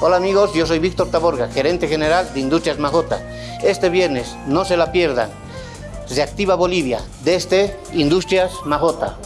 Hola amigos, yo soy Víctor Taborga, gerente general de Industrias Majota. Este viernes, no se la pierdan, se activa Bolivia, desde este Industrias Majota.